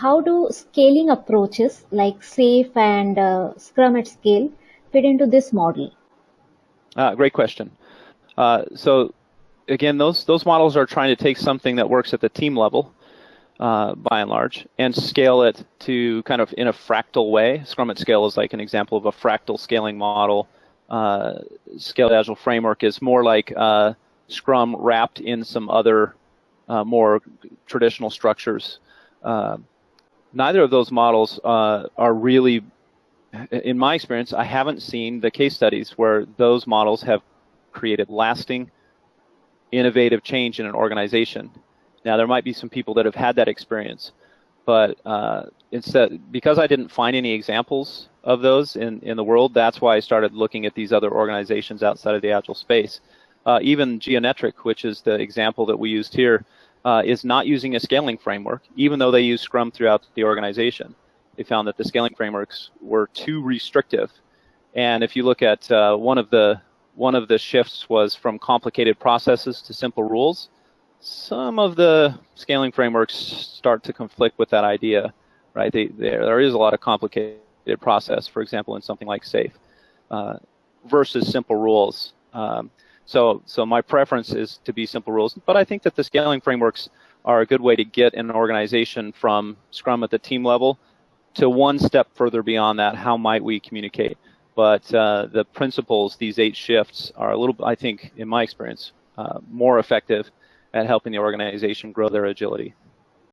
how do scaling approaches like SAFe and uh, Scrum at Scale fit into this model? Uh, great question. Uh, so again, those those models are trying to take something that works at the team level, uh, by and large, and scale it to kind of in a fractal way. Scrum at Scale is like an example of a fractal scaling model. Uh, Scaled Agile framework is more like uh, Scrum wrapped in some other uh, more traditional structures. Uh, neither of those models uh, are really, in my experience, I haven't seen the case studies where those models have created lasting, innovative change in an organization. Now, there might be some people that have had that experience, but uh, instead, because I didn't find any examples of those in, in the world, that's why I started looking at these other organizations outside of the Agile space. Uh, even Geonetric, which is the example that we used here, uh, is not using a scaling framework, even though they use Scrum throughout the organization. They found that the scaling frameworks were too restrictive. And if you look at uh, one of the one of the shifts was from complicated processes to simple rules. Some of the scaling frameworks start to conflict with that idea, right? They, there, there is a lot of complicated process, for example, in something like SAFe, uh, versus simple rules. Um, so, so my preference is to be simple rules, but I think that the scaling frameworks are a good way to get an organization from Scrum at the team level to one step further beyond that. How might we communicate? But uh, the principles, these eight shifts, are a little, I think, in my experience, uh, more effective at helping the organization grow their agility.